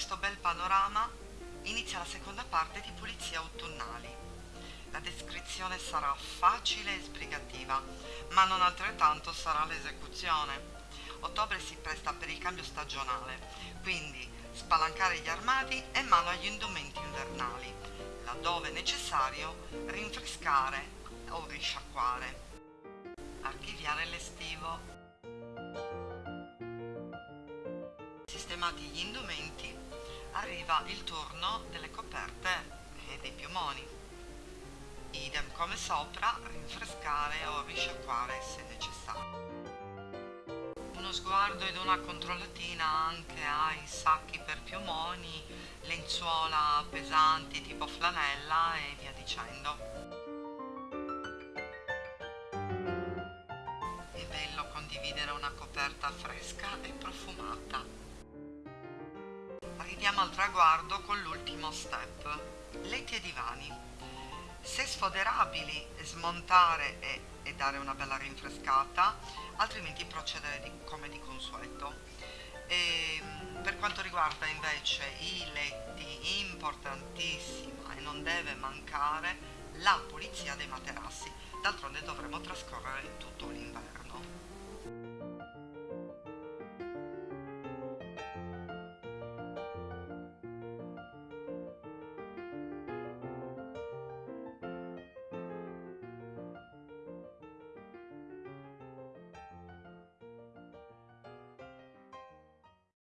questo bel panorama inizia la seconda parte di Pulizie autunnali. La descrizione sarà facile e sbrigativa, ma non altrettanto sarà l'esecuzione. Ottobre si presta per il cambio stagionale, quindi spalancare gli armadi e mano agli indumenti invernali, laddove necessario rinfrescare o risciacquare. Archiviare l'estivo. Sistemati gli indumenti, arriva il turno delle coperte e dei piumoni. Idem come sopra, rinfrescare o risciacquare se necessario. Uno sguardo ed una controllatina anche ai sacchi per piumoni, lenzuola pesanti tipo flanella e via dicendo. È bello condividere una coperta fresca e profumata. Arriviamo al traguardo con l'ultimo step, letti e divani. Se sfoderabili, smontare e, e dare una bella rinfrescata, altrimenti procedere di, come di consueto. E, per quanto riguarda invece i letti, importantissima e non deve mancare la pulizia dei materassi, d'altronde dovremo trascorrere tutto l'inverno.